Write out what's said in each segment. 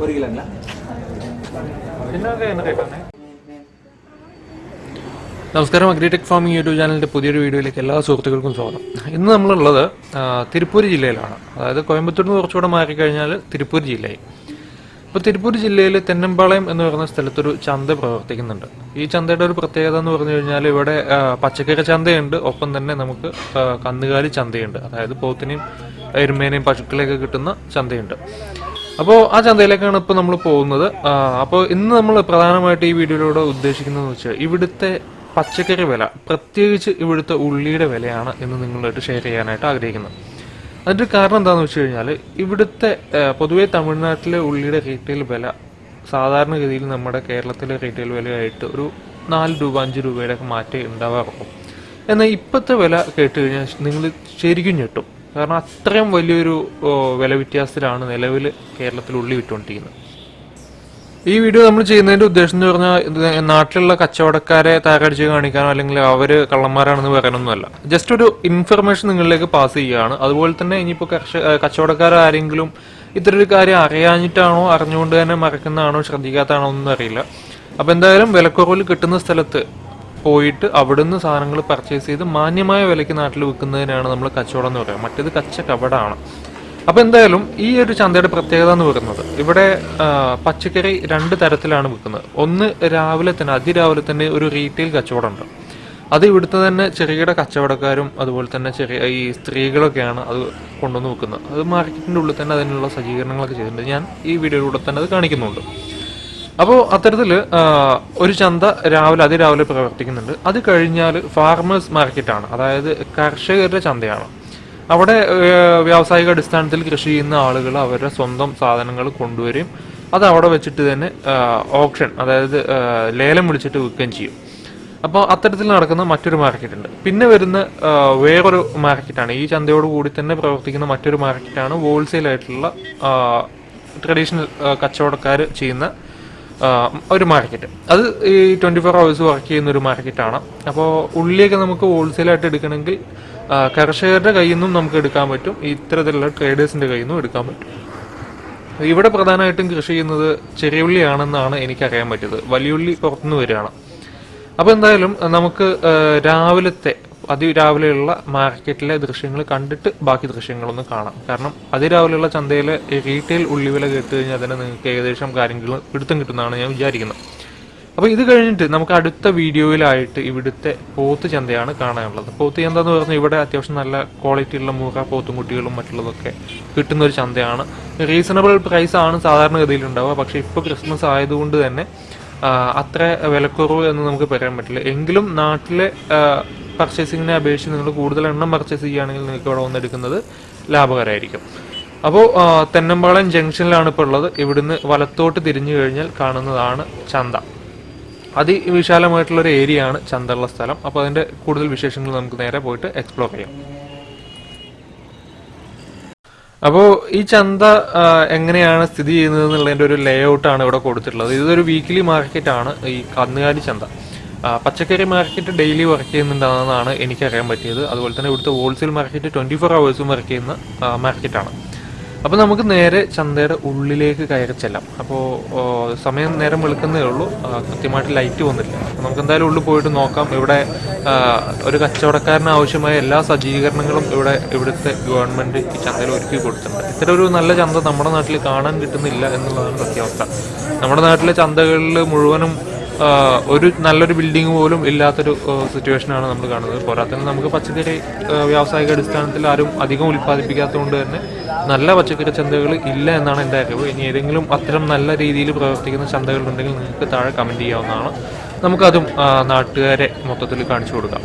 ஒரு கிலோங்களா നമസ്കാരം agritech farming YouTube ചാനലിൻ്റെ പുതിയൊരു വീഡിയോയിലേക്ക് എല്ലാ സുഹൃത്തുക്കൾക്കും സ്വാഗതം ഇന്ന് നമ്മളുള്ളത് ആ, തിരുപ്പൂർ ജില്ലയിലാണ് അതായത് കോയമ്പത്തൂരിൽ നിന്ന് കുറച്ചുകൂടെ മാറിക്കഴിഞ്ഞാൽ തിരുപ്പൂർ ജില്ലയായി ഇപ്പോൾ തിരുപ്പൂർ ജില്ലയിൽ തെന്നമ്പാളയം എന്ന് പറയുന്ന സ്ഥലത്തൊരു ചന്ത പ്രവർത്തിക്കുന്നുണ്ട് ഈ ചന്തയുടെ ഒരു പ്രത്യേകത എന്ന് പറഞ്ഞു കഴിഞ്ഞാൽ ഇവിടെ ആ, പച്ചക്കറി ചന്തയുണ്ട് ഒപ്പം തന്നെ നമുക്ക് ആ, കന്നുകാലി ചന്തയുണ്ട് അതായത് പോത്തിനെയും എരുമേനെയും പശുക്കളെയൊക്കെ കിട്ടുന്ന ചന്തയുണ്ട്. അപ്പോൾ ആ ചന്തയിലേക്കാണ് ഇപ്പോൾ നമ്മൾ പോകുന്നത്. അപ്പോൾ ഇന്ന് നമ്മൾ പ്രധാനമായിട്ട് ഈ വീഡിയോയിലൂടെ ഉദ്ദേശിക്കുന്നതെന്ന് വെച്ചാൽ ഇവിടുത്തെ പച്ചക്കറി വില പ്രത്യേകിച്ച് ഇവിടുത്തെ ഉള്ളിയുടെ വിലയാണ് എന്ന് നിങ്ങളായിട്ട് ഷെയർ ചെയ്യാനായിട്ട് ആഗ്രഹിക്കുന്നത്. അതിന്റെ കാരണം എന്താണെന്ന് വെച്ച് കഴിഞ്ഞാൽ ഇവിടുത്തെ പൊതുവേ തമിഴ്നാട്ടിലെ ഉള്ളിയുടെ റീറ്റെയിൽ വില സാധാരണഗതിയിൽ നമ്മുടെ കേരളത്തിലെ റീറ്റെയിൽ വിലയായിട്ട് ഒരു നാല് രൂപ അഞ്ച് രൂപയുടെ ഒക്കെ മാറ്റേ ഉണ്ടാവാറുള്ളൂ. എന്നാൽ ഇപ്പോഴത്തെ വില കേട്ട് കഴിഞ്ഞാൽ നിങ്ങൾ ശരിക്കും ഞെട്ടും. കാരണം അത്രയും വലിയൊരു വില വ്യത്യാസത്തിലാണ് നിലവിൽ കേരളത്തിൽ ഉള്ളി വിറ്റുകൊണ്ടിരിക്കുന്നത്. ഈ വീഡിയോ നമ്മൾ ചെയ്യുന്നതിന്റെ ഉദ്ദേശം എന്ന് പറഞ്ഞാൽ നാട്ടിലുള്ള കച്ചവടക്കാരെ താരടിച്ച് കാണിക്കാനോ അല്ലെങ്കിൽ അവർ കള്ളന്മാരാണെന്ന് പറയാനൊന്നുമല്ല. ജസ്റ്റ് ഒരു ഇൻഫർമേഷൻ നിങ്ങളിലേക്ക് പാസ് ചെയ്യുകയാണ്. അതുപോലെ തന്നെ ഇനിയിപ്പോൾ കർഷക കച്ചവടക്കാരാരെങ്കിലും ഒരു കാര്യം അറിയാഞ്ഞിട്ടാണോ അറിഞ്ഞുകൊണ്ട് തന്നെ മറക്കുന്നതാണോ ശ്രദ്ധിക്കാത്തതാണോ ഒന്നും അറിയില്ല. അപ്പോൾ എന്തായാലും വിലക്കുറവിൽ കിട്ടുന്ന സ്ഥലത്ത് പോയിട്ട് അവിടുന്ന് സാധനങ്ങൾ പർച്ചേസ് ചെയ്ത് മാന്യമായ വിലയ്ക്ക് നാട്ടിൽ വിൽക്കുന്നതിനാണ് നമ്മൾ കച്ചവടം എന്ന് പറയുക. മറ്റേത് കച്ച കവടാണ് അപ്പോൾ എന്തായാലും ഈ ഒരു ചന്തയുടെ പ്രത്യേകത എന്ന് പറയുന്നത് ഇവിടെ പച്ചക്കറി രണ്ട് തരത്തിലാണ് വിൽക്കുന്നത്. ഒന്ന് രാവിലെ തന്നെ അതിരാവിലെ തന്നെ ഒരു റീറ്റെയിൽ കച്ചവടമുണ്ട്. അത് ഇവിടുത്തെ തന്നെ ചെറുകിട കച്ചവടക്കാരും അതുപോലെ തന്നെ ചെറിയ ഈ സ്ത്രീകളൊക്കെയാണ് അത് കൊണ്ടുവന്ന് വിൽക്കുന്നത്. അത് മാർക്കറ്റിന്റെ ഉള്ളിൽ തന്നെ അതിനുള്ള സജ്ജീകരണങ്ങളൊക്കെ ചെയ്തിട്ടുണ്ട്. ഞാൻ ഈ വീഡിയോയിലൂടെ തന്നെ അത് കാണിക്കുന്നുണ്ട്. അപ്പോൾ അത്തരത്തിൽ ഒരു ചന്ത രാവിലെ അതിരാവിലെ പ്രവർത്തിക്കുന്നുണ്ട്. അത് കഴിഞ്ഞാൽ ഫാർമേഴ്സ് മാർക്കറ്റാണ് അതായത് കർഷകരുടെ ചന്തയാണ്. അവിടെ വ്യാവസായിക അടിസ്ഥാനത്തിൽ കൃഷി ചെയ്യുന്ന ആളുകൾ അവരുടെ സ്വന്തം സാധനങ്ങൾ കൊണ്ടുവരും. അത് അവിടെ വെച്ചിട്ട് തന്നെ ഓപ്ഷൻ അതായത് ലേലം വിളിച്ചിട്ട് വിൽക്കുകയും ചെയ്യും. അപ്പോൾ അത്തരത്തിൽ നടക്കുന്ന മറ്റൊരു മാർക്കറ്റുണ്ട് പിന്നെ വരുന്ന വേറൊരു മാർക്കറ്റാണ് ഈ ചന്തയോട് കൂടി തന്നെ പ്രവർത്തിക്കുന്ന മറ്റൊരു മാർക്കറ്റാണ് ഹോൾസെയിൽ ആയിട്ടുള്ള ട്രഡീഷണൽ കച്ചവടക്കാർ ചെയ്യുന്ന ഒരു മാർക്കറ്റ്. അത് ഈ ട്വന്റി ഫോർ ഹവേഴ്സ് വർക്ക് ചെയ്യുന്ന ഒരു മാർക്കറ്റാണ്. അപ്പോൾ ഉള്ളിയൊക്കെ നമുക്ക് ഹോൾസെയിലായിട്ട് എടുക്കണമെങ്കിൽ കർഷകരുടെ കയ്യിൽ നിന്നും നമുക്ക് എടുക്കാൻ പറ്റും. ഇത്തരത്തിലുള്ള ട്രേഡേഴ്സിന്റെ കയ്യിൽ നിന്നും എടുക്കാൻ പറ്റും. ഇവിടെ പ്രധാനമായിട്ടും കൃഷി ചെയ്യുന്നത് ചെറിയ ഉള്ളിയാണെന്നാണ് എനിക്കറിയാൻ പറ്റിയത്. വലിയ ഉള്ളി പുറത്തുനിന്ന് വരികയാണ്. അപ്പോൾ എന്തായാലും നമുക്ക് രാവിലത്തെ അതിരാവിലെയുള്ള മാർക്കറ്റിലെ ദൃശ്യങ്ങൾ കണ്ടിട്ട് ബാക്കി ദൃശ്യങ്ങളൊന്ന് കാണാം. കാരണം അതിരാവിലെയുള്ള ചന്തയിലെ റീറ്റെയിൽ ഉള്ളിവില കേട്ട് കഴിഞ്ഞാൽ തന്നെ നിങ്ങൾക്ക് ഏകദേശം കാര്യങ്ങൾ പിടുത്തം കിട്ടുന്നതാണ് ഞാൻ വിചാരിക്കുന്നത്. അപ്പോൾ ഇത് കഴിഞ്ഞിട്ട് നമുക്ക് അടുത്ത വീഡിയോയിലായിട്ട് ഇവിടുത്തെ പോത്ത് ചന്തയാണ് കാണാനുള്ളത്. പോത്ത് ചന്ത എന്ന് പറഞ്ഞാൽ ഇവിടെ അത്യാവശ്യം നല്ല ക്വാളിറ്റിയുള്ള മൂറ പോത്തും കുട്ടികളും മറ്റുള്ളതൊക്കെ കിട്ടുന്ന ഒരു ചന്തയാണ്. റീസണബിൾ പ്രൈസ് ആണ് സാധാരണഗതിയിൽ ഉണ്ടാവുക. പക്ഷേ ഇപ്പോൾ ക്രിസ്മസ് ആയതുകൊണ്ട് തന്നെ അത്ര വിലക്കുറവ് എന്ന് നമുക്ക് പറയാൻ പറ്റില്ല. എങ്കിലും നാട്ടിലെ പർച്ചേസിങ്ങിനെ അപേക്ഷിച്ച് നിങ്ങൾ കൂടുതൽ എണ്ണം പർച്ചേസ് ചെയ്യുകയാണെങ്കിൽ നിങ്ങൾക്ക് ഇവിടെ വന്നെടുക്കുന്നത് ലാഭകരമായിരിക്കും. അപ്പോൾ തെന്നമ്പാളം ജംഗ്ഷനിലാണ് ഇപ്പോൾ ഉള്ളത്. ഇവിടുന്ന് വലത്തോട്ട് തിരിഞ്ഞു കഴിഞ്ഞാൽ കാണുന്നതാണ് ചന്ത. അതിവിശാലമായിട്ടുള്ളൊരു ഏരിയ ആണ് ചന്തയുള്ള സ്ഥലം. അപ്പോൾ അതിന്റെ കൂടുതൽ വിശേഷങ്ങൾ നമുക്ക് നേരെ പോയിട്ട് എക്സ്പ്ലോർ ചെയ്യാം. അപ്പോൾ ഈ ചന്ത എങ്ങനെയാണ് സ്ഥിതി ചെയ്യുന്നത് എന്നുള്ളതിന്റെ ഒരു ലേ ഔട്ടാണ് ഇവിടെ കൊടുത്തിട്ടുള്ളത്. ഇതൊരു വീക്കിലി മാർക്കറ്റാണ് ഈ കന്നുകാലി ചന്ത. പച്ചക്കറി മാർക്കറ്റ് ഡെയിലി വർക്ക് ചെയ്യുന്നുണ്ടെന്നാണ് എനിക്കറിയാൻ പറ്റിയത്. അതുപോലെ തന്നെ ഇവിടുത്തെ ഹോൾസെയിൽ മാർക്കറ്റ് ട്വന്റി ഫോർ അവേഴ്സും വർക്ക് ചെയ്യുന്ന മാർക്കറ്റാണ്. അപ്പോൾ നമുക്ക് നേരെ ചന്തയുടെ ഉള്ളിലേക്ക് കയറി ചെല്ലാം. അപ്പോൾ സമയം നേരം വെളുക്കുന്നേ ഉള്ളൂ. കൃത്യമായിട്ട് ലൈറ്റ് വന്നില്ല. നമുക്ക് എന്തായാലും ഉള്ളിൽ പോയിട്ട് നോക്കാം. ഇവിടെ ഒരു കച്ചവടക്കാരന് ആവശ്യമായ എല്ലാ സജ്ജീകരണങ്ങളും ഇവിടെ ഇവിടുത്തെ ഗവൺമെന്റ് ഈ ചന്തയിൽ ഒരുക്കി കൊടുത്തിട്ടുണ്ട്. ഇത്തരം ഒരു നല്ല ചന്ത നമ്മുടെ നാട്ടിൽ കാണാൻ കിട്ടുന്നില്ല എന്നുള്ളതാണ് സത്യാവസ്ഥ. നമ്മുടെ നാട്ടിലെ ചന്തകളിൽ മുഴുവനും ഒരു നല്ലൊരു ബിൽഡിംഗ് പോലും ഇല്ലാത്തൊരു സിറ്റുവേഷനാണ് നമ്മൾ കാണുന്നത്. പോരാത്തതിന് നമുക്ക് പച്ചക്കറി വ്യാവസായിക അടിസ്ഥാനത്തിൽ ആരും അധികം ഉൽപ്പാദിപ്പിക്കാത്തതുകൊണ്ട് തന്നെ നല്ല പച്ചക്കറി ചന്തകൾ ഇല്ല എന്നാണ് എന്റെ അറിവ്. ഇനി ഏതെങ്കിലും അത്തരം നല്ല രീതിയിൽ പ്രവർത്തിക്കുന്ന ചന്തകളുണ്ടെങ്കിൽ നിങ്ങൾക്ക് താഴെ കമന്റ് ചെയ്യാവുന്നതാണ്. നമുക്കതും നാട്ടുകാരെ മൊത്തത്തിൽ കാണിച്ചു കൊടുക്കാം.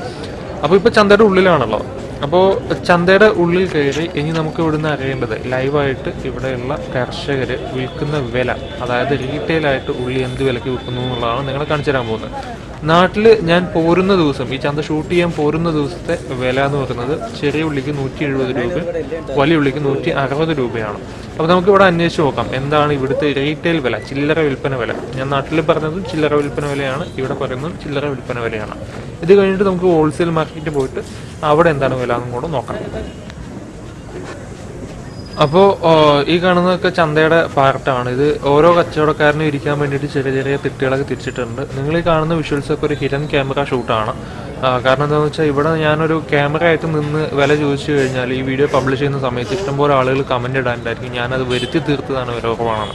അപ്പോൾ ഇപ്പോൾ ചന്തയുടെ ഉള്ളിലാണുള്ളത് അപ്പോൾ ചന്തയുടെ ഉള്ളിൽ കയറി ഇനി നമുക്ക് ഇവിടുന്ന് അറിയേണ്ടത് ലൈവായിട്ട് ഇവിടെയുള്ള കർഷകർ വിൽക്കുന്ന വില അതായത് റീറ്റെയിലായിട്ട് ഉള്ളി എന്ത് വിലയ്ക്ക് വിൽക്കുന്നു എന്നുള്ളതാണ് നിങ്ങളെ കാണിച്ചു തരാൻ പോകുന്നത്. നാട്ടിൽ ഞാൻ പോരുന്ന ദിവസം ഈ ചന്ത ഷൂട്ട് ചെയ്യാൻ പോരുന്ന ദിവസത്തെ വില എന്ന് പറയുന്നത് ചെറിയ ഉള്ളിക്ക് നൂറ്റി എഴുപത് രൂപ വലിയ ഉള്ളിക്ക് നൂറ്റി അറുപത് രൂപയാണ്. അപ്പോൾ നമുക്ക് ഇവിടെ അന്വേഷിച്ച് നോക്കാം എന്താണ് ഇവിടുത്തെ റീറ്റെയിൽ വില ചില്ലറ വിൽപ്പന വില. ഞാൻ നാട്ടിൽ പറഞ്ഞത് ചില്ലറ വിൽപ്പന വിലയാണ് ഇവിടെ പറയുന്നത് ചില്ലറ വിൽപ്പന വിലയാണ്. ഇത് കഴിഞ്ഞിട്ട് നമുക്ക് ഹോൾസെയിൽ മാർക്കറ്റിൽ പോയിട്ട് അവിടെ എന്താണ് വില എന്നും കൂടെ നോക്കാം. അപ്പോൾ ഈ കാണുന്നതൊക്കെ ചന്തയുടെ പാർട്ടാണ്. ഇത് ഓരോ കച്ചവടക്കാരനും ഇരിക്കാൻ വേണ്ടിയിട്ട് ചെറിയ ചെറിയ തിട്ടുകളൊക്കെ തിരിച്ചിട്ടുണ്ട്. നിങ്ങൾ ഈ കാണുന്ന വിഷ്വൽസ് ഒക്കെ ഒരു ഹിഡൻ ക്യാമറ ഷൂട്ടാണ് കാരണം എന്താണെന്ന് വെച്ചാൽ ഇവിടെ ഞാനൊരു ക്യാമറ ആയിട്ട് നിന്ന് വില ചോദിച്ചു കഴിഞ്ഞാൽ ഈ വീഡിയോ പബ്ലിഷ് ചെയ്യുന്ന സമയത്ത് ഇഷ്ടംപോലെ ആളുകൾ കമന്റ് ഇടാനുണ്ടായിരിക്കും. ഞാനത് വരുത്തി തീർത്തതാണ് വില കുറവാണ്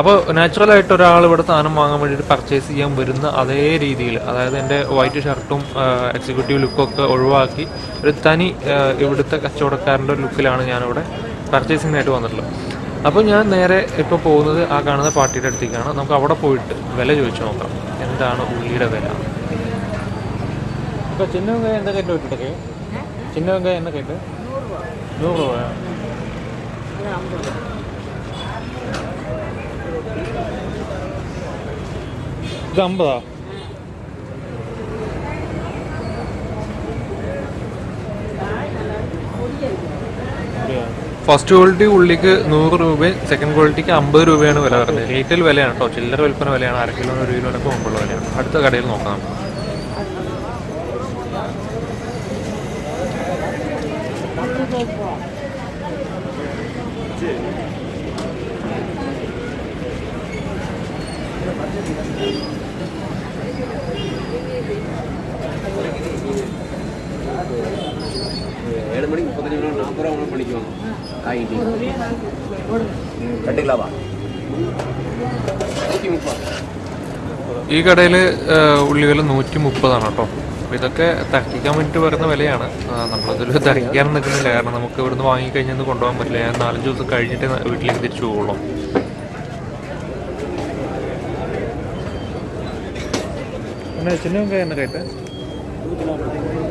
അപ്പോൾ നാച്ചുറലായിട്ട് ഒരാൾ ഇവിടെ സാധനം വാങ്ങാൻ വേണ്ടിയിട്ട് പർച്ചേസ് ചെയ്യാൻ വരുന്ന അതേ രീതിയിൽ അതായത് എന്റെ വൈറ്റ് ഷർട്ടും എക്സിക്യൂട്ടീവ് ലുക്കൊക്കെ ഒഴിവാക്കി ഒരു തനി ഇവിടുത്തെ കച്ചവടക്കാരന്റെ ലുക്കിലാണ് ഞാനിവിടെ പർച്ചേസിങ്ങിനായിട്ട് വന്നിട്ടുള്ളത് അപ്പോൾ ഞാൻ നേരെ ഇപ്പോൾ പോകുന്നത് ആ കാണുന്ന പാർട്ടിയുടെ അടുത്തേക്കാണ്. നമുക്ക് അവിടെ പോയിട്ട് വില ചോദിച്ചു നോക്കാം. എന്താണ് ഉള്ളിയുടെ വില? ഇപ്പോൾ ചിന്ന വെങ്കായം എന്താ കേട്ട് വിട്ടിട്ടൊക്കെ ചിന്ന വെങ്കായം എന്താ കേട്ട് നൂറ് രൂപ. ഇത് അമ്പതാ. ഫസ്റ്റ് ക്വാളിറ്റി ഉള്ളിക്ക് നൂറ് രൂപയും സെക്കൻഡ് ക്വാളിറ്റിക്ക് അമ്പത് രൂപയാണ് വില വരുന്നത്. റീറ്റെയിൽ വിലയാണ് കേട്ടോ ചില്ലറ വിൽപ്പന വിലയാണ്. അര കിലോ ഒരു കിലോനൊക്കെ മുമ്പുള്ള വിലയാണ്. അടുത്ത കടയിൽ നോക്കാം. ഏഴ് മണി മുപ്പത്തഞ്ച് മണി നാൽപ്പത് മണി പണിക്ക് വന്നു ഈ കടയിൽ ഉള്ളികൾ നൂറ്റി മുപ്പതാണ് കേട്ടോ. ഇതൊക്കെ തഹിക്കാൻ വേണ്ടി വരുന്ന വിലയാണ്. നമ്മളതിൽ തഹിക്കാൻ നിൽക്കുന്നില്ല. കാരണം നമുക്ക് ഇവിടുന്ന് വാങ്ങിക്കഴിഞ്ഞാൽ കൊണ്ടുപോകാൻ പറ്റില്ല. ഞാൻ നാലഞ്ച് ദിവസം കഴിഞ്ഞിട്ട് വീട്ടിലേക്ക് തിരിച്ചു പോകുള്ളൂ ചിന്ന കേട്ടെ?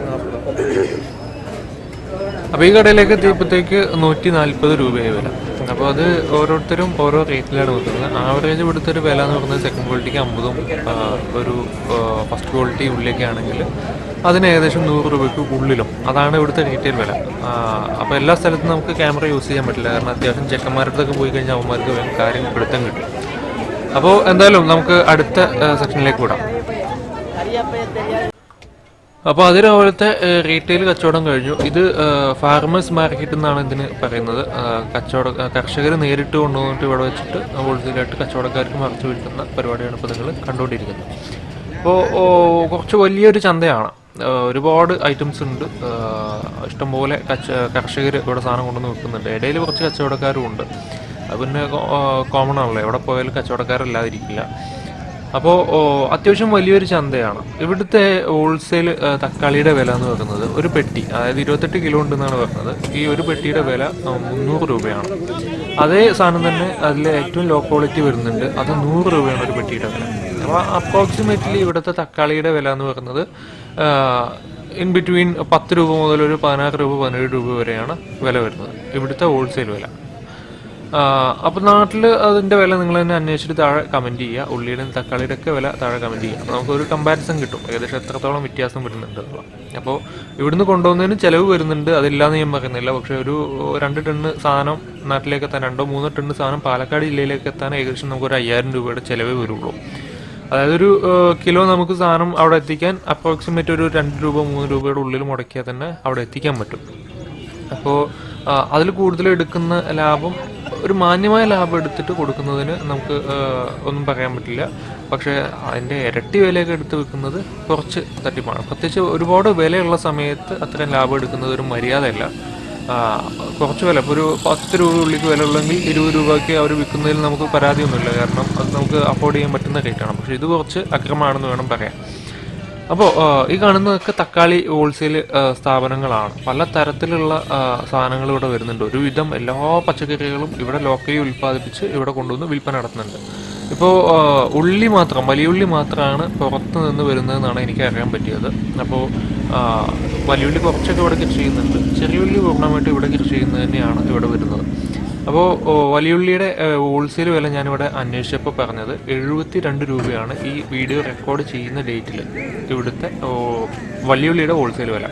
നാൽപ്പത് അപ്പോൾ ഈ കടയിലേക്ക് എത്തിയപ്പോഴത്തേക്ക് നൂറ്റി നാൽപ്പത് രൂപയായി വില അപ്പോൾ അത് ഓരോരുത്തരും ഓരോ റേറ്റിലാണ് കൊടുക്കുന്നത്. ആവറേജ് ഇവിടുത്തെ ഒരു വില എന്ന് പറയുന്നത് സെക്കൻഡ് ക്വാളിറ്റിക്ക് അമ്പതും ഒരു ഫസ്റ്റ് ക്വാളിറ്റി ഉള്ളിലേക്ക് ആണെങ്കിൽ അതിന് ഏകദേശം നൂറ് രൂപയ്ക്ക് ഉള്ളിലും. അതാണ് ഇവിടുത്തെ റീറ്റെയിൽ വില. അപ്പോൾ എല്ലാ സ്ഥലത്തും നമുക്ക് ക്യാമറ യൂസ് ചെയ്യാൻ പറ്റില്ല. കാരണം അത്യാവശ്യം ചെക്കന്മാരുടെ അടുത്തൊക്കെ പോയി കഴിഞ്ഞാൽ അവന്മാർക്ക് കാര്യം പിടുത്തം കിട്ടും. അപ്പോൾ എന്തായാലും നമുക്ക് അടുത്ത സെക്ഷനിലേക്ക് വിടാം. അപ്പോൾ അത് രാവിലത്തെ റീറ്റെയിൽ കച്ചവടം കഴിഞ്ഞു. ഇത് ഫാർമേഴ്സ് മാർക്കറ്റ് എന്നാണ് ഇതിന് പറയുന്നത്. കച്ചവട കർഷകർ നേരിട്ട് കൊണ്ടുവന്നിട്ട് ഇവിടെ വെച്ചിട്ട് ഹോൾസെയിലായിട്ട് കച്ചവടക്കാർക്ക് മറച്ചു വിൽക്കുന്ന പരിപാടിയാണ് ഇപ്പോൾ നിങ്ങൾ കണ്ടുകൊണ്ടിരിക്കുന്നത്. അപ്പോൾ കുറച്ച് വലിയൊരു ചന്തയാണ്. ഒരുപാട് ഐറ്റംസ് ഉണ്ട്. ഇഷ്ടംപോലെ കച്ച കർഷകർ ഇവിടെ സാധനം കൊണ്ടുവന്ന് വിൽക്കുന്നുണ്ട്. ഇടയിൽ കുറച്ച് കച്ചവടക്കാരും ഉണ്ട്. അത് പിന്നെ കോമൺ ആണല്ലോ. എവിടെ പോയാലും കച്ചവടക്കാരല്ലാതിരിക്കില്ല. അപ്പോൾ അത്യാവശ്യം വലിയൊരു ചന്തയാണ്. ഇവിടുത്തെ ഹോൾസെയിൽ തക്കാളിയുടെ വില എന്ന് പറയുന്നത് ഒരു പെട്ടി അതായത് ഇരുപത്തെട്ട് കിലോ ഉണ്ടെന്നാണ് പറയുന്നത് ഈ ഒരു പെട്ടിയുടെ വില മുന്നൂറ് രൂപയാണ്. അതേ സാധനം തന്നെ അതിൽ ഏറ്റവും ലോ ക്വാളിറ്റി വരുന്നുണ്ട്. അത് നൂറ് രൂപയാണ് ഒരു പെട്ടിയുടെ വില. അപ്പോൾ അപ്രോക്സിമേറ്റ്ലി ഇവിടുത്തെ തക്കാളിയുടെ വില എന്ന് പറയുന്നത് ഇൻ ബിറ്റ്വീൻ പത്ത് രൂപ മുതൽ ഒരു പതിനാറ് രൂപ പതിനേഴ് രൂപ വരെയാണ് വില വരുന്നത്. ഇവിടുത്തെ ഹോൾസെയിൽ വില. അപ്പോൾ നാട്ടിൽ അതിന്റെ വില നിങ്ങൾ തന്നെ അന്വേഷിച്ചിട്ട് താഴെ കമന്റ് ചെയ്യുക. ഉള്ളിയുടെയും തക്കാളിയുടെ ഒക്കെ വില താഴെ കമന്റ് ചെയ്യുക. അപ്പോൾ നമുക്കൊരു കമ്പാരിസൺ കിട്ടും. ഏകദേശം എത്രത്തോളം വ്യത്യാസം വരുന്നുണ്ട് അപ്പോൾ ഇവിടുന്ന് കൊണ്ടുപോകുന്നതിന് ചിലവ് വരുന്നുണ്ട്. അതില്ലാന്ന് ഞാൻ പറയുന്നില്ല. പക്ഷേ ഒരു രണ്ട് ടണ്ണ് സാധനം നാട്ടിലേക്ക് എത്താൻ രണ്ടോ മൂന്നോ ടണ്ണ് സാധനം പാലക്കാട് ജില്ലയിലേക്ക് എത്താൻ ഏകദേശം നമുക്കൊരു അയ്യായിരം രൂപയുടെ ചിലവേ വരുള്ളൂ. അതായത് ഒരു കിലോ നമുക്ക് സാധനം അവിടെ എത്തിക്കാൻ അപ്രോക്സിമേറ്റ് ഒരു രണ്ട് രൂപ മൂന്ന് രൂപയുടെ ഉള്ളിൽ മുടക്കിയാൽ തന്നെ അവിടെ എത്തിക്കാൻ പറ്റും. അപ്പോൾ അതിൽ കൂടുതൽ എടുക്കുന്ന ലാഭം ഒരു മാന്യമായ ലാഭം എടുത്തിട്ട് കൊടുക്കുന്നതിന് നമുക്ക് ഒന്നും പറയാൻ പറ്റില്ല. പക്ഷേ അതിന്റെ ഇരട്ടി വിലയൊക്കെ എടുത്ത് വെക്കുന്നത് കുറച്ച് തട്ടിപ്പാണ്. പ്രത്യേകിച്ച് ഒരുപാട് വിലയുള്ള സമയത്ത് അത്രയും ലാഭം എടുക്കുന്നത് ഒരു മര്യാദയല്ല. കുറച്ച് വില. ഇപ്പോൾ ഒരു പത്ത് രൂപ ഉള്ളിക്ക് വില ഉള്ളെങ്കിൽ ഇരുപത് രൂപയ്ക്ക് അവർ വിൽക്കുന്നതിൽ നമുക്ക് പരാതിയൊന്നുമില്ല. കാരണം അത് നമുക്ക് അഫോർഡ് ചെയ്യാൻ പറ്റുന്ന റേറ്റാണ് പക്ഷേ ഇത് കുറച്ച് അക്രമമാണെന്ന് വേണം പറയാൻ. അപ്പോൾ ഈ കാണുന്നതൊക്കെ തക്കാളി ഹോൾസെയിൽ സ്ഥാപനങ്ങളാണ്. പല തരത്തിലുള്ള സാധനങ്ങൾ ഇവിടെ വരുന്നുണ്ട്. ഒരുവിധം എല്ലാ പച്ചക്കറികളും ഇവിടെ ലോക്കലി ഉൽപ്പാദിപ്പിച്ച് ഇവിടെ കൊണ്ടുവന്ന് വിൽപ്പന നടത്തുന്നുണ്ട്. ഇപ്പോൾ ഉള്ളി മാത്രം വലിയ ഉള്ളി മാത്രമാണ് പുറത്ത് നിന്ന് വരുന്നതെന്നാണ് എനിക്ക് അറിയാൻ പറ്റിയത്. അപ്പോൾ വലിയ ഉള്ളി കുറച്ചൊക്കെ ഇവിടെ കൃഷി ചെയ്യുന്നുണ്ട്. ചെറിയ ഉള്ളി പൂർണമായിട്ട് ഇവിടെ കൃഷി ചെയ്യുന്നത് തന്നെയാണ് ഇവിടെ വരുന്നത്. അപ്പോൾ വലിയുള്ളിയുടെ ഹോൾസെയിൽ വില ഞാനിവിടെ അന്വേഷിച്ചപ്പോൾ പറഞ്ഞത് എഴുപത്തി രണ്ട് രൂപയാണ് ഈ വീഡിയോ റെക്കോർഡ് ചെയ്യുന്ന ഡേറ്റിൽ ഇവിടുത്തെ വലിയുള്ളിയുടെ ഹോൾസെയിൽ വില.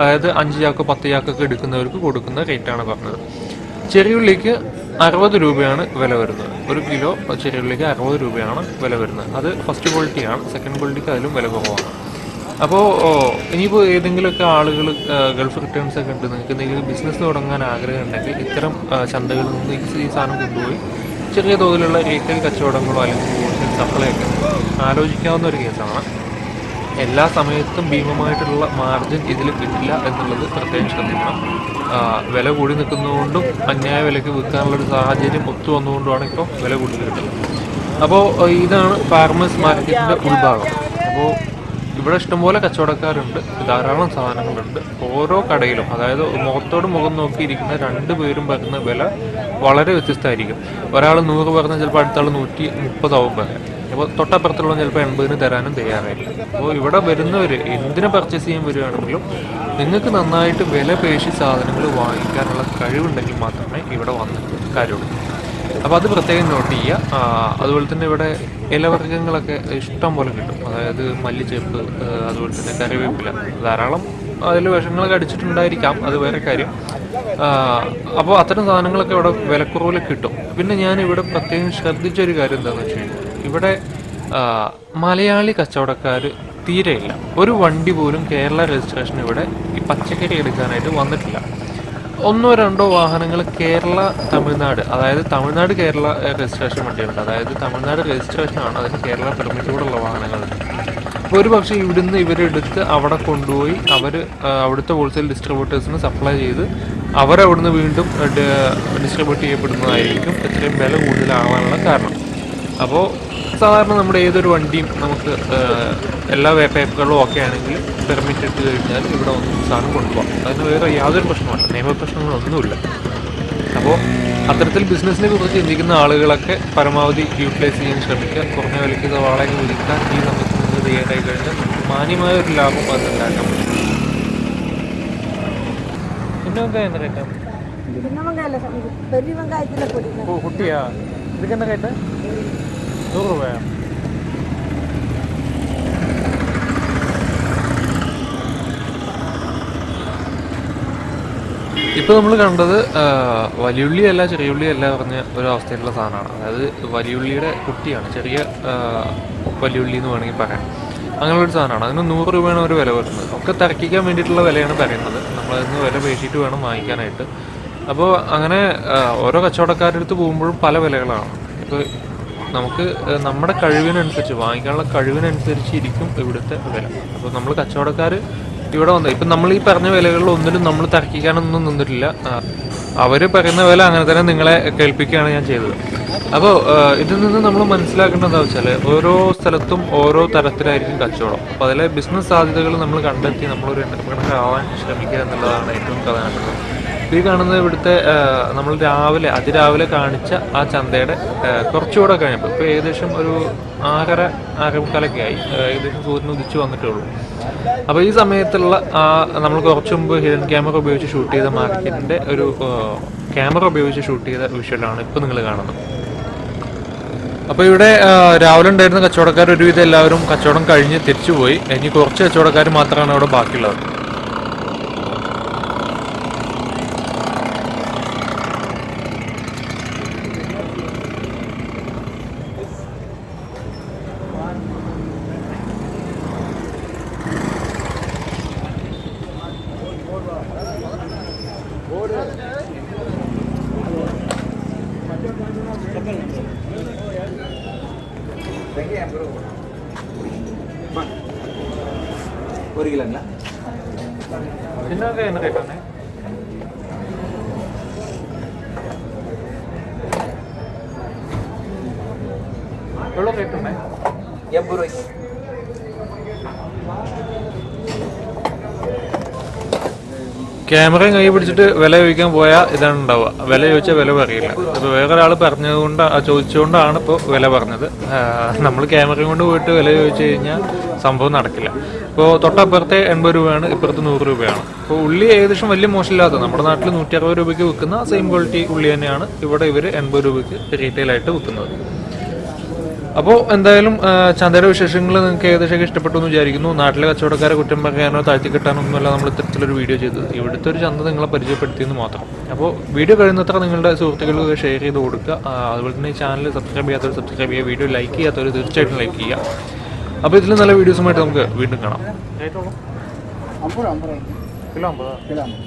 അതായത് അഞ്ച് ചാക്ക് പത്ത് ചാക്കൊക്കെ എടുക്കുന്നവർക്ക് കൊടുക്കുന്ന റേറ്റാണ് പറഞ്ഞത്. ചെറിയുള്ളിക്ക് അറുപത് രൂപയാണ് വില വരുന്നത്. ഒരു കിലോ ചെറിയുള്ളിക്ക് അറുപത് രൂപയാണ് വില വരുന്നത്. അത് ഫസ്റ്റ് ക്വാളിറ്റിയാണ്. സെക്കൻഡ് ക്വാളിറ്റിക്ക് അതിലും വില കുറവാണ്. അപ്പോൾ ഇനിയിപ്പോൾ ഏതെങ്കിലുമൊക്കെ ആളുകൾ ഗൾഫ് റിട്ടേൺസ് ഒക്കെ ഉണ്ട്. നിങ്ങൾക്ക് എന്തെങ്കിലും ബിസിനസ് തുടങ്ങാൻ ആഗ്രഹം ഉണ്ടെങ്കിൽ ഇത്തരം ചന്തകളിൽ നിന്ന് ഈ- സാധനം കൊണ്ടുപോയി ചെറിയ തോതിലുള്ള റീറ്റെയിൽ കച്ചവടങ്ങളോ അല്ലെങ്കിൽ ഹോൾസെയിൽ സപ്ലൈ ഒക്കെ ആലോചിക്കാവുന്ന ഒരു കേസാണ്. എല്ലാ സമയത്തും ഭീമമായിട്ടുള്ള മാർജിൻ ഇതിൽ കിട്ടില്ല എന്നുള്ളത് പ്രത്യേകം ശ്രദ്ധിക്കണം. വില കൂടി നിൽക്കുന്നതുകൊണ്ടും അന്യായ വിലയ്ക്ക് വിൽക്കാനുള്ള ഒരു സാഹചര്യം ഒത്തു വന്നുകൊണ്ടുമാണ് ഇപ്പോൾ വില കൂടുതൽ കിട്ടുന്നത്. അപ്പോൾ ഇതാണ് ഫാർമേഴ്സ് മാർക്കറ്റിന്റെ ഉൾഭാഗം. അപ്പോൾ ഇവിടെ ഇഷ്ടംപോലെ കച്ചവടക്കാരുണ്ട്. ധാരാളം സാധനങ്ങളുണ്ട്. ഓരോ കടയിലും അതായത് മുഖത്തോട് മുഖം നോക്കിയിരിക്കുന്ന രണ്ട് പേരും പറയുന്ന വില വളരെ വ്യത്യസ്തമായിരിക്കും. ഒരാൾ നൂറ് പറഞ്ഞാൽ ചിലപ്പോൾ അടുത്താൾ നൂറ്റി മുപ്പതാവും പറയാം. അപ്പോൾ തൊട്ടപ്പുറത്തുള്ള ചിലപ്പോൾ എൺപതിന് തരാനും തയ്യാറായില്ല അപ്പോൾ ഇവിടെ വരുന്നവർ എന്തിനെ പർച്ചേസ് ചെയ്യാൻ വരികയാണെങ്കിലും നിങ്ങൾക്ക് നന്നായിട്ട് വില പേശി സാധനങ്ങൾ വാങ്ങിക്കാനുള്ള കഴിവുണ്ടെങ്കിൽ മാത്രമേ ഇവിടെ വന്നിട്ട് കാര്യമുള്ളൂ. അപ്പോൾ അത് പ്രത്യേകം നോട്ട് ചെയ്യുക. അതുപോലെ തന്നെ ഇവിടെ ഇലവർഗങ്ങളൊക്കെ ഇഷ്ടം പോലെ കിട്ടും. അതായത് മല്ലിച്ചേപ്പ് അതുപോലെ തന്നെ കറിവേപ്പില. ധാരാളം അതിൽ വിഷങ്ങളൊക്കെ അടിച്ചിട്ടുണ്ടായിരിക്കാം. അത് വേറെ കാര്യം. അപ്പോൾ അത്തരം സാധനങ്ങളൊക്കെ ഇവിടെ വിലക്കുറവിൽ കിട്ടും. പിന്നെ ഞാൻ ഇവിടെ പ്രത്യേകം ശ്രദ്ധിച്ച ഒരു കാര്യം എന്താണെന്ന് വെച്ച് കഴിഞ്ഞാൽ ഇവിടെ മലയാളി കച്ചവടക്കാർ തീരെയില്ല. ഒരു വണ്ടി പോലും കേരള രജിസ്ട്രേഷൻ ഇവിടെ ഈ പച്ചക്കറി എടുക്കാനായിട്ട് വന്നിട്ടില്ല. ഒന്നോ രണ്ടോ വാഹനങ്ങൾ കേരള തമിഴ്നാട് അതായത് തമിഴ്നാട് കേരള രജിസ്ട്രേഷൻ വണ്ടികളുണ്ട്. അതായത് തമിഴ്നാട് രജിസ്ട്രേഷൻ ആണ് അതിന് കേരള പെർമിറ്റോടുള്ള വാഹനങ്ങളുണ്ട് അപ്പോൾ ഒരു പക്ഷേ ഇവിടുന്ന് ഇവരെടുത്ത് അവിടെ കൊണ്ടുപോയി അവർ അവിടുത്തെ ഹോൾസെയിൽ ഡിസ്ട്രിബ്യൂട്ടേഴ്സിന് സപ്ലൈ ചെയ്ത് അവരവിടുന്ന് വീണ്ടും ഡിസ്ട്രിബ്യൂട്ട് ചെയ്യപ്പെടുന്നതായിരിക്കും. ഇത്രയും വില കൂടുതലാവാനുള്ള കാരണം. അപ്പോൾ സാധാരണ നമ്മുടെ ഏതൊരു വണ്ടിയും നമുക്ക് എല്ലാ പേപ്പറുകളും ഒക്കെ ആണെങ്കിൽ പെർമിറ്റ് ഇട്ട് കഴിഞ്ഞാൽ ഇവിടെ ഒന്നും സാധനം കൊണ്ടുപോകാം അതിന് വേറെ യാതൊരു പ്രശ്നമല്ല നിയമപ്രശ്നങ്ങളൊന്നുമില്ല അപ്പോൾ അത്തരത്തിൽ ബിസിനസ്സിനെ കുറിച്ച് ചിന്തിക്കുന്ന ആളുകളൊക്കെ പരമാവധി യൂട്ടിലൈസ് ചെയ്യാൻ ശ്രമിക്കുക. കുറഞ്ഞ വിലയ്ക്ക് വാടക വിളിക്കാൻ ഈ സമയത്ത് നിങ്ങൾ തയ്യാറായി കഴിഞ്ഞാൽ മാന്യമായ ഒരു ലാഭം അത് ഉണ്ടാക്കാൻ പറ്റും. പിന്നെ കുട്ടിയാ. ഇതൊക്കെ എന്താ കേട്ടത് രൂപയാ ഇപ്പോൾ നമ്മൾ കണ്ടത് വലിയുള്ളിയല്ല വലിയുള്ളി അല്ല ചെറിയുള്ളി അല്ല പറഞ്ഞ ഒരു അവസ്ഥയിലുള്ള സാധനമാണ്. അതായത് വലിയുള്ളിയുടെ കുട്ടിയാണ്. ചെറിയ വലിയുള്ളി എന്ന് വേണമെങ്കിൽ പറയാം. അങ്ങനെയുള്ള ഒരു സാധനമാണ്. അതിന് നൂറ് രൂപയാണ് ഒരു വില വരുന്നത്. ഒക്കെ തിരക്കിക്കാൻ വേണ്ടിയിട്ടുള്ള വിലയാണ് പറയുന്നത്. നമ്മളതിന് വില പേശിയിട്ട് വേണം വാങ്ങിക്കാനായിട്ട്. അപ്പോൾ അങ്ങനെ ഓരോ കച്ചവടക്കാരുടെ അടുത്ത് പോകുമ്പോഴും പല വിലകളാണ്. ഇപ്പോൾ നമുക്ക് നമ്മുടെ കഴിവിനനുസരിച്ച് വാങ്ങിക്കാനുള്ള കഴിവിനനുസരിച്ച് ഇരിക്കും ഇവിടുത്തെ വില. അപ്പോൾ നമ്മൾ കച്ചവടക്കാർ ഇവിടെ വന്നത് ഇപ്പം നമ്മൾ ഈ പറഞ്ഞ വിലകളിൽ ഒന്നിലും നമ്മൾ തർക്കിക്കാനൊന്നും നിന്നിട്ടില്ല. അവർ പറയുന്ന വില അങ്ങനെ തന്നെ നിങ്ങളെ കേൾപ്പിക്കുകയാണ് ഞാൻ ചെയ്തത്. അപ്പോൾ ഇതിൽ നിന്ന് നമ്മൾ മനസ്സിലാക്കേണ്ടത് എന്താ വെച്ചാൽ ഓരോ സ്ഥലത്തും ഓരോ തരത്തിലായിരിക്കും കച്ചവടം. അപ്പോൾ അതിലെ ബിസിനസ് സാധ്യതകൾ നമ്മൾ കണ്ടെത്തി നമ്മളൊരു ആവാൻ ശ്രമിക്കുക എന്നുള്ളതാണ് ഏറ്റവും പ്രധാനപ്പെട്ടത്. ഈ കാണുന്നത് ഇവിടുത്തെ നമ്മൾ രാവിലെ അതിരാവിലെ കാണിച്ച ആ ചന്തയുടെ കുറച്ചുകൂടെ കഴിഞ്ഞപ്പോൾ ഇപ്പോൾ ഏകദേശം ഒരു ആകര ആറേമുക്കാലൊക്കെ ആയി. ഏകദേശം സൂര്യൻ ഉദിച്ചു വന്നിട്ടേ ഉള്ളൂ അപ്പോൾ ഈ സമയത്തുള്ള ആ നമ്മൾ കുറച്ച് മുമ്പ് ഹിഡൻ ക്യാമറ ഉപയോഗിച്ച് ഷൂട്ട് ചെയ്ത മാർക്കറ്റിന്റെ ഒരു ക്യാമറ ഉപയോഗിച്ച് ഷൂട്ട് ചെയ്ത വിഷ്വലാണ് ഇപ്പോൾ നിങ്ങൾ കാണുന്നത്. അപ്പോൾ ഇവിടെ രാവിലെ ഉണ്ടായിരുന്ന കച്ചവടക്കാർ ഒരുവിധം എല്ലാവരും കച്ചവടം കഴിഞ്ഞ് തിരിച്ചുപോയി. ഇനി കുറച്ച് കച്ചവടക്കാർ മാത്രമാണ് അവിടെ ബാക്കിയുള്ളത്. வெங்காயம் ஐம்பது ரூபா ஒரு கிலோங்களா? சின்ன வெங்காயம் என்ன ரேட்டானே எவ்வளோ ரேட்டுண்ணே எண்பது ரூபாய்க்கு. ക്യാമറയും കൈ പിടിച്ചിട്ട് വില ചോദിക്കാൻ പോയാൽ ഇതാണ് ഉണ്ടാവുക. വില ചോദിച്ചാൽ വില പറയില്ല. അപ്പോൾ വേറെ ഒരാൾ പറഞ്ഞതുകൊണ്ട് ചോദിച്ചുകൊണ്ടാണ് ഇപ്പോൾ വില പറഞ്ഞത്. നമ്മൾ ക്യാമറയും കൊണ്ട് പോയിട്ട് വില ചോദിച്ചു കഴിഞ്ഞാൽ സംഭവം നടക്കില്ല. ഇപ്പോൾ തൊട്ടപ്പുറത്തെ എൺപത് രൂപയാണ് ഇപ്പുറത്ത് നൂറ് രൂപയാണ്. അപ്പോൾ ഉള്ളി ഏകദേശം വലിയ മോശമില്ലാത്ത നമ്മുടെ നാട്ടിൽ നൂറ്റി അറുപത് രൂപയ്ക്ക് വിൽക്കുന്ന സെയിം ക്വാളിറ്റി ഉള്ളി തന്നെയാണ് ഇവിടെ ഇവർ എൺപത് രൂപയ്ക്ക് റീറ്റെയിലായിട്ട് വിൽക്കുന്നത്. അപ്പോൾ എന്തായാലും ചന്തയുടെ വിശേഷങ്ങൾ നിങ്ങൾക്ക് ഏകദേശം ഇഷ്ടപ്പെട്ടു എന്ന് വിചാരിക്കുന്നു. നാട്ടിലെ കച്ചവടക്കാരെ കുറ്റം പറയാനോ താഴ്ത്തി കിട്ടാനോ ഒന്നുമല്ല നമ്മൾ ഇത്തരത്തിലൊരു വീഡിയോ ചെയ്തത്. ഇവിടുത്തെ ഒരു ചന്ത നിങ്ങളെ പരിചയപ്പെടുത്തിയെന്ന് മാത്രം. അപ്പോൾ വീഡിയോ കഴിയുന്നത്ര നിങ്ങളുടെ സുഹൃത്തുക്കൾക്ക് ഷെയർ ചെയ്ത് കൊടുക്കുക. അതുപോലെ തന്നെ ഈ ചാനൽ സബ്സ്ക്രൈബ് ചെയ്യാത്തവർ സബ്സ്ക്രൈബ് ചെയ്യുക. വീഡിയോ ലൈക്ക് ചെയ്യാത്തവർ തീർച്ചയായിട്ടും ലൈക്ക് ചെയ്യുക. അപ്പോൾ ഇതിൽ നല്ല വീഡിയോസുമായിട്ട് നമുക്ക് വീണ്ടും കാണാം. കിലോ അമ്പത്? കിലോ അമ്പത്.